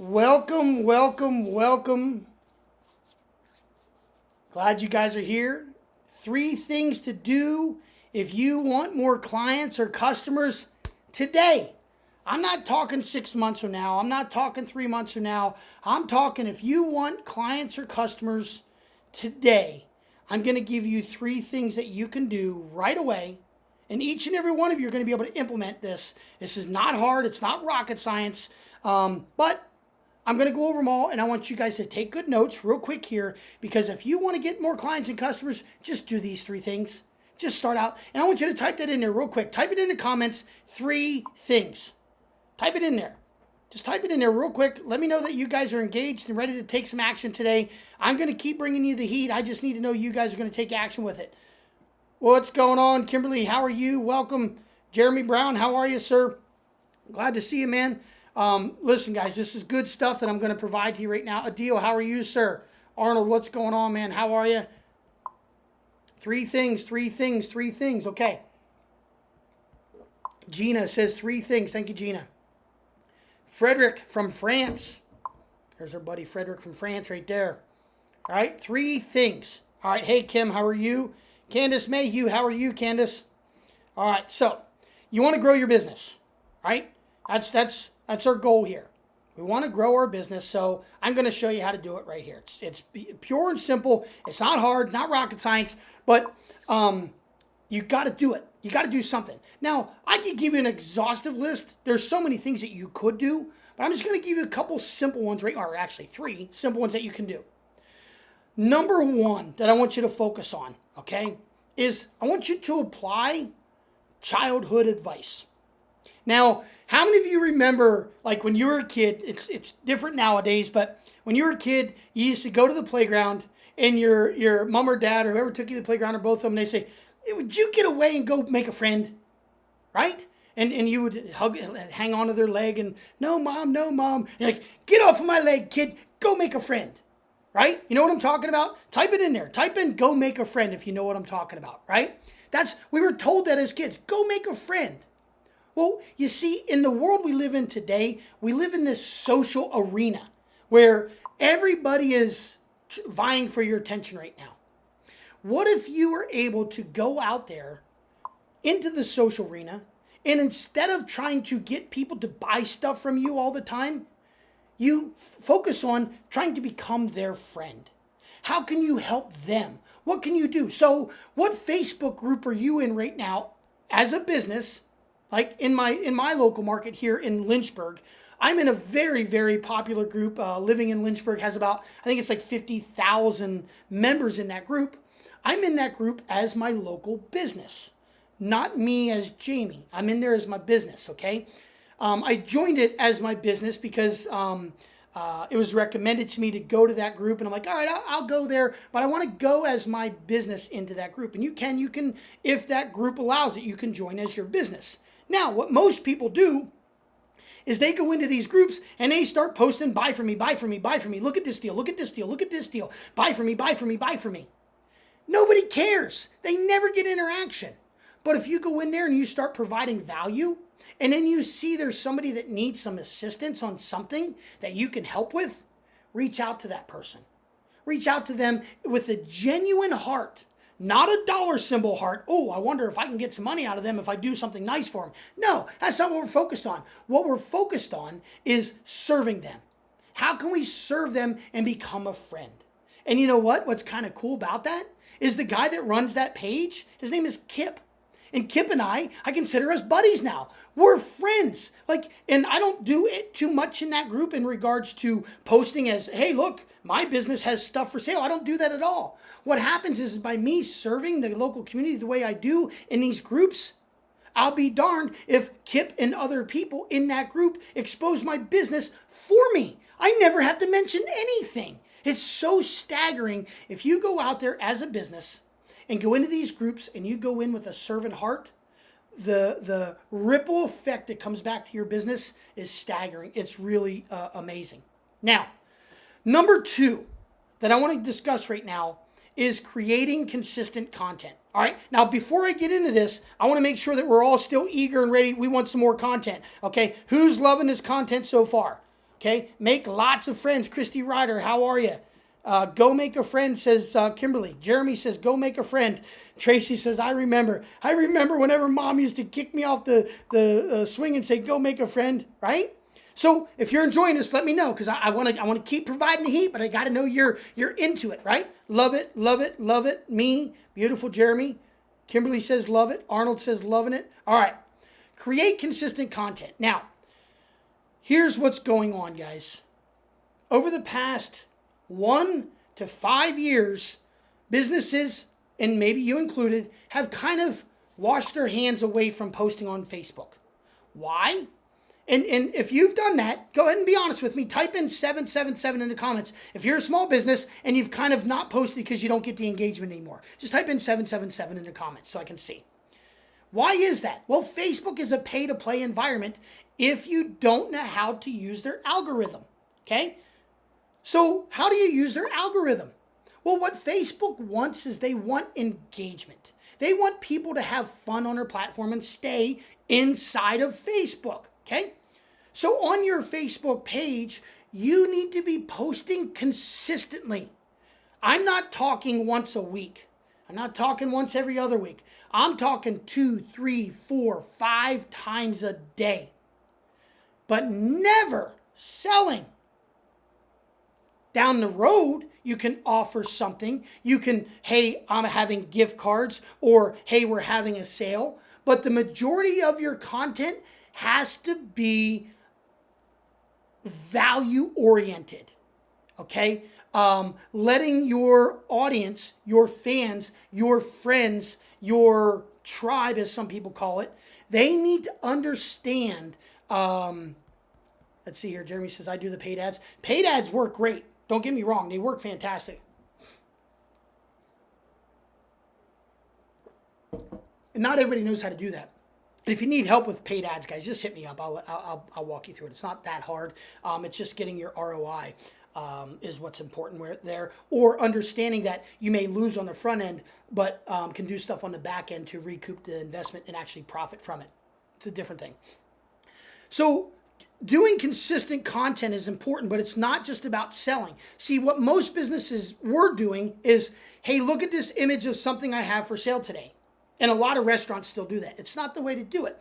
Welcome, welcome, welcome. Glad you guys are here. Three things to do if you want more clients or customers today. I'm not talking six months from now. I'm not talking three months from now. I'm talking if you want clients or customers today. I'm going to give you three things that you can do right away. And each and every one of you are going to be able to implement this. This is not hard, it's not rocket science. Um, but I'm going to go over them all and I want you guys to take good notes real quick here because if you want to get more clients and customers, just do these three things. Just start out. And I want you to type that in there real quick. Type it in the comments. Three things. Type it in there. Just type it in there real quick. Let me know that you guys are engaged and ready to take some action today. I'm going to keep bringing you the heat. I just need to know you guys are going to take action with it. What's going on, Kimberly? How are you? Welcome. Jeremy Brown, how are you, sir? Glad to see you, man. Um, listen, guys, this is good stuff that I'm going to provide to you right now. Adil, how are you, sir? Arnold, what's going on, man? How are you? Three things, three things, three things. Okay. Gina says three things. Thank you, Gina. Frederick from France. There's our buddy Frederick from France right there. All right, three things. All right, hey, Kim, how are you? Candace Mayhew, how are you, Candace? All right, so you want to grow your business, right? That's that's that's our goal here. We want to grow our business, so I'm going to show you how to do it right here. It's, it's pure and simple. It's not hard, not rocket science, but um, you got to do it. You got to do something. Now, I could give you an exhaustive list. There's so many things that you could do, but I'm just going to give you a couple simple ones, right? Or actually, three simple ones that you can do. Number one that I want you to focus on, okay, is I want you to apply childhood advice. Now, how many of you remember, like when you were a kid, it's, it's different nowadays, but when you were a kid, you used to go to the playground and your, your mom or dad or whoever took you to the playground or both of them, they say, would you get away and go make a friend? Right? And, and you would hug, hang onto their leg and, no, mom, no, mom. You're like, get off of my leg, kid. Go make a friend. Right? You know what I'm talking about? Type it in there. Type in go make a friend if you know what I'm talking about. Right? That's, we were told that as kids. Go make a friend. Well, you see, in the world we live in today, we live in this social arena where everybody is vying for your attention right now. What if you were able to go out there into the social arena and instead of trying to get people to buy stuff from you all the time, you focus on trying to become their friend? How can you help them? What can you do? So, what Facebook group are you in right now as a business? Like in my in my local market here in Lynchburg, I'm in a very very popular group. Uh, living in Lynchburg has about I think it's like fifty thousand members in that group. I'm in that group as my local business, not me as Jamie. I'm in there as my business. Okay, um, I joined it as my business because. Um, uh, it was recommended to me to go to that group and i'm like all right I'll, I'll go there but i want to go as my business into that group and you can you can if that group allows it you can join as your business now, what most people do is they go into these groups and they start posting, buy for me, buy for me, buy for me. Look at this deal, look at this deal, look at this deal. Buy for me, buy for me, buy for me. Nobody cares. They never get interaction. But if you go in there and you start providing value, and then you see there's somebody that needs some assistance on something that you can help with, reach out to that person. Reach out to them with a genuine heart not a dollar symbol heart. Oh, I wonder if I can get some money out of them if I do something nice for them. No, that's not what we're focused on. What we're focused on is serving them. How can we serve them and become a friend? And you know what? What's kind of cool about that is the guy that runs that page, his name is Kip. And Kip and I, I consider us buddies now. We're friends. Like, and I don't do it too much in that group in regards to posting as, hey, look, my business has stuff for sale. I don't do that at all. What happens is by me serving the local community the way I do in these groups, I'll be darned if Kip and other people in that group expose my business for me. I never have to mention anything. It's so staggering. If you go out there as a business and go into these groups and you go in with a servant heart, the the ripple effect that comes back to your business is staggering. It's really uh, amazing. Now, number two that I want to discuss right now is creating consistent content. All right. Now, before I get into this, I want to make sure that we're all still eager and ready. We want some more content. Okay. Who's loving this content so far? Okay, make lots of friends. Christy Ryder, how are you? Uh, go make a friend, says uh, Kimberly. Jeremy says, go make a friend. Tracy says, I remember. I remember whenever mom used to kick me off the, the uh, swing and say, go make a friend, right? So if you're enjoying this, let me know because I want to I want to keep providing the heat, but I got to know you're you're into it, right? Love it, love it, love it. Me, beautiful Jeremy. Kimberly says love it. Arnold says loving it. All right. Create consistent content. Now, here's what's going on, guys. Over the past one to five years, businesses, and maybe you included, have kind of washed their hands away from posting on Facebook. Why? And, and if you've done that, go ahead and be honest with me. Type in 777 in the comments. If you're a small business and you've kind of not posted because you don't get the engagement anymore, just type in 777 in the comments so I can see. Why is that? Well, Facebook is a pay to play environment if you don't know how to use their algorithm. Okay? So, how do you use their algorithm? Well, what Facebook wants is they want engagement. They want people to have fun on their platform and stay inside of Facebook. Okay? So, on your Facebook page, you need to be posting consistently. I'm not talking once a week. I'm not talking once every other week. I'm talking two, three, four, five times a day. But never selling down the road, you can offer something. You can, hey, I'm having gift cards, or hey, we're having a sale. But the majority of your content has to be value oriented. Okay? Um, letting your audience, your fans, your friends, your tribe, as some people call it, they need to understand. Um, let's see here. Jeremy says, I do the paid ads. Paid ads work great. Don't get me wrong, they work fantastic. And not everybody knows how to do that. And if you need help with paid ads, guys, just hit me up. I'll, I'll, I'll walk you through it. It's not that hard. Um, it's just getting your ROI um, is what's important where, there, or understanding that you may lose on the front end, but um, can do stuff on the back end to recoup the investment and actually profit from it. It's a different thing. So doing consistent content is important, but it's not just about selling. See, what most businesses were doing is, hey, look at this image of something I have for sale today. And a lot of restaurants still do that. It's not the way to do it.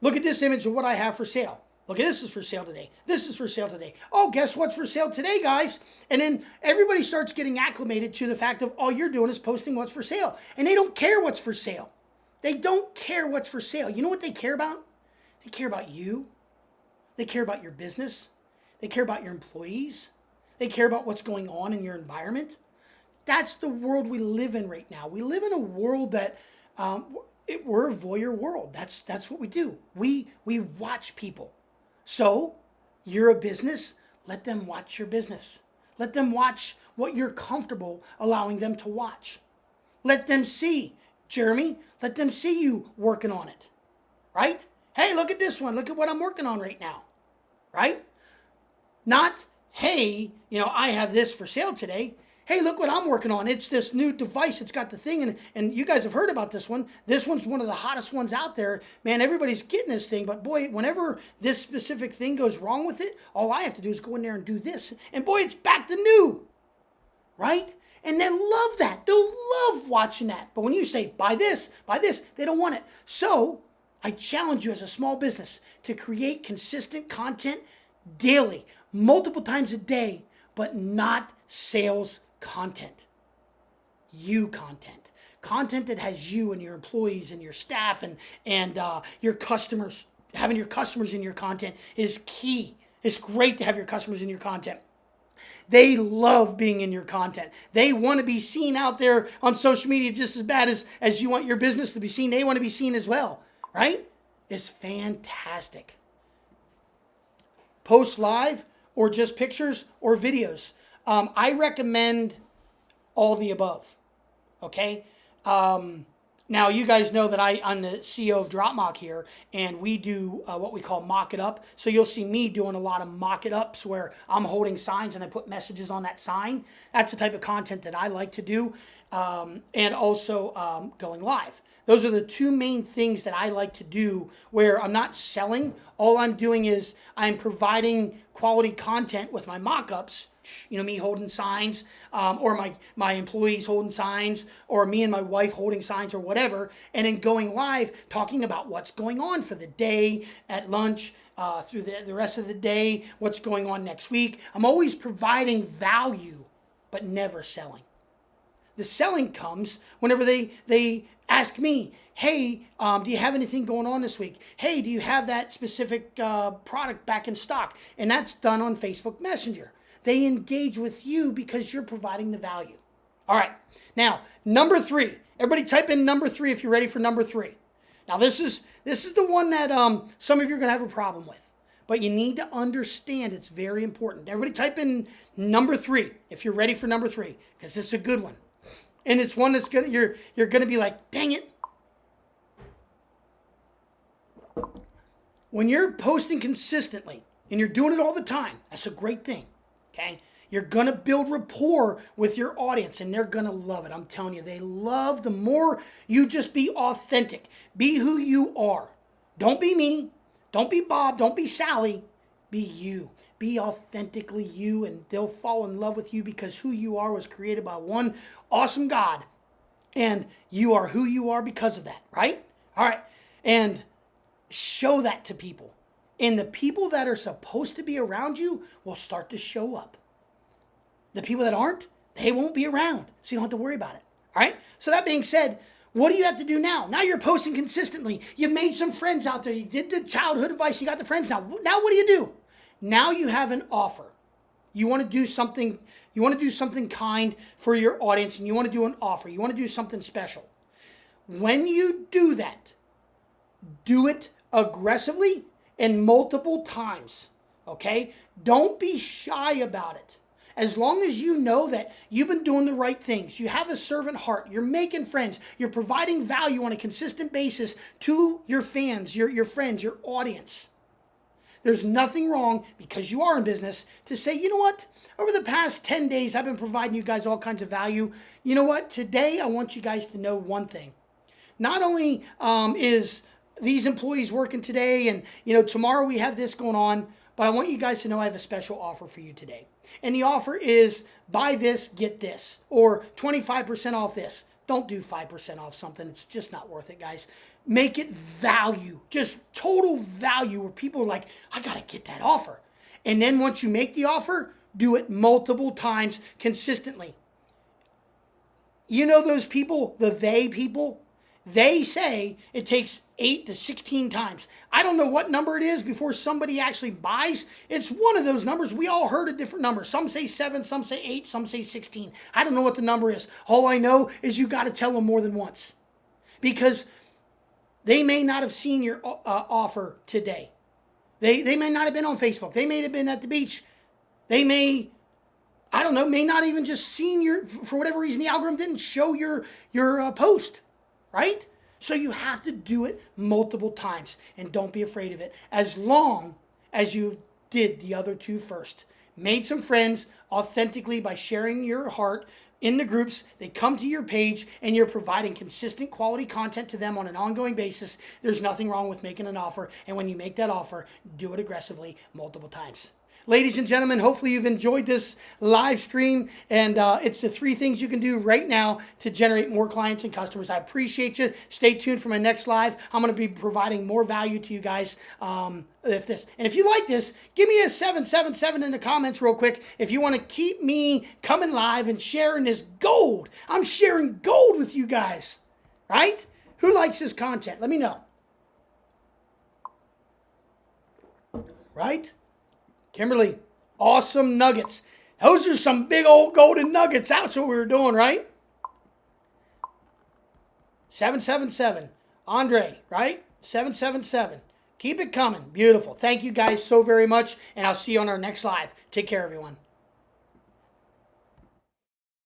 Look at this image of what I have for sale. Look, at this is for sale today. This is for sale today. Oh, guess what's for sale today, guys? And then everybody starts getting acclimated to the fact of all you're doing is posting what's for sale. And they don't care what's for sale. They don't care what's for sale. You know what they care about? They care about you. They care about your business. They care about your employees. They care about what's going on in your environment. That's the world we live in right now. We live in a world that um, it, we're a voyeur world. That's that's what we do. We we watch people. So you're a business. Let them watch your business. Let them watch what you're comfortable allowing them to watch. Let them see, Jeremy. Let them see you working on it, right? Hey, look at this one. Look at what I'm working on right now right? Not, hey, you know, I have this for sale today. Hey, look what I'm working on. It's this new device. It's got the thing, and, and you guys have heard about this one. This one's one of the hottest ones out there. Man, everybody's getting this thing, but boy, whenever this specific thing goes wrong with it, all I have to do is go in there and do this. And boy, it's back to new, right? And they love that. They'll love watching that. But when you say, buy this, buy this, they don't want it. So I challenge you as a small business to create consistent content daily, multiple times a day, but not sales content. You content. Content that has you and your employees and your staff and, and uh, your customers. Having your customers in your content is key. It's great to have your customers in your content. They love being in your content. They want to be seen out there on social media just as bad as, as you want your business to be seen. They want to be seen as well right? Is fantastic. Post live or just pictures or videos. Um, I recommend all the above. Okay. Um, now you guys know that I I'm the CEO of Drop Mock here, and we do uh, what we call mock it up. So you'll see me doing a lot of mock it ups where I'm holding signs and I put messages on that sign. That's the type of content that I like to do, um, and also um, going live. Those are the two main things that I like to do where I'm not selling. All I'm doing is I'm providing quality content with my mock ups. You know, me holding signs, um, or my, my employees holding signs, or me and my wife holding signs, or whatever, and then going live talking about what's going on for the day at lunch, uh, through the, the rest of the day, what's going on next week. I'm always providing value, but never selling. The selling comes whenever they, they ask me, hey, um, do you have anything going on this week? Hey, do you have that specific uh, product back in stock? And that's done on Facebook Messenger. They engage with you because you're providing the value. All right. Now, number three. Everybody type in number three if you're ready for number three. Now, this is this is the one that um, some of you are going to have a problem with. But you need to understand it's very important. Everybody type in number three if you're ready for number three, because it's a good one and it's one that's gonna you're you're gonna be like, dang it. When you're posting consistently and you're doing it all the time, that's a great thing. Okay. You're to build rapport with your audience and they're to love it. I'm telling you, they love the more you just be authentic, be who you are. Don't be me. Don't be Bob. Don't be Sally. Be you. Be authentically you, and they'll fall in love with you because who you are was created by one awesome God. And you are who you are because of that, right? All right. And show that to people. And the people that are supposed to be around you will start to show up. The people that aren't, they won't be around. So you don't have to worry about it. All right. So that being said, what do you have to do now? Now you're posting consistently. You made some friends out there. You did the childhood advice. You got the friends now. Now what do you do? Now you have an offer. You want to do something, you want to do something kind for your audience and you want to do an offer. You want to do something special. When you do that, do it aggressively and multiple times. Okay? Don't be shy about it. As long as you know that you've been doing the right things, you have a servant heart, you're making friends, you're providing value on a consistent basis to your fans, your, your friends, your audience there's nothing wrong because you are in business to say, you know what? Over the past 10 days, I've been providing you guys all kinds of value. You know what? Today, I want you guys to know one thing. Not only um, is these employees working today and, you know, tomorrow we have this going on, but I want you guys to know I have a special offer for you today. And the offer is buy this, get this, or 25% off this. Don't do 5% off something. It's just not worth it, guys. Make it value, just total value where people are like, I got to get that offer. And then once you make the offer, do it multiple times consistently. You know those people, the they people? They say it takes 8 to 16 times. I don't know what number it is before somebody actually buys. It's one of those numbers. We all heard a different number. Some say 7, some say 8, some say 16. I don't know what the number is. All I know is you got to tell them more than once. Because they may not have seen your uh, offer today. They, they may not have been on Facebook. They may have been at the beach. They may I don't know, may not even just seen your, for whatever reason, the algorithm didn't show your, your uh, post right? So you have to do it multiple times and don't be afraid of it as long as you did the other two first. Made some friends authentically by sharing your heart in the groups. They come to your page and you're providing consistent quality content to them on an ongoing basis. There's nothing wrong with making an offer. And when you make that offer, do it aggressively multiple times. Ladies and gentlemen, hopefully you've enjoyed this live stream. And uh, it's the three things you can do right now to generate more clients and customers. I appreciate you. Stay tuned for my next live. I'm going to be providing more value to you guys. Um, if this and if you like this, give me a 777 in the comments real quick. If you want to keep me coming live and sharing this gold, I'm sharing gold with you guys, right? Who likes this content? Let me know. Right? Kimberly, awesome nuggets. Those are some big old golden nuggets. That's what we were doing, right? 777. Andre, right? 777. Keep it coming. Beautiful. Thank you guys so very much. And I'll see you on our next live. Take care, everyone.